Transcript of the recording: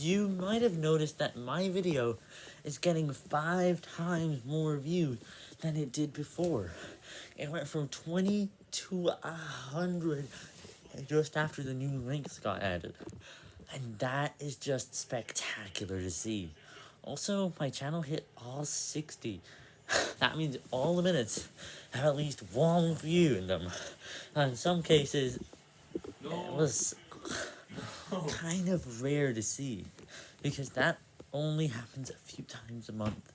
you might have noticed that my video is getting five times more views than it did before. It went from 20 to 100 just after the new links got added. And that is just spectacular to see. Also, my channel hit all 60. that means all the minutes have at least one view in them. And in some cases, no. it was. Kind of rare to see, because that only happens a few times a month.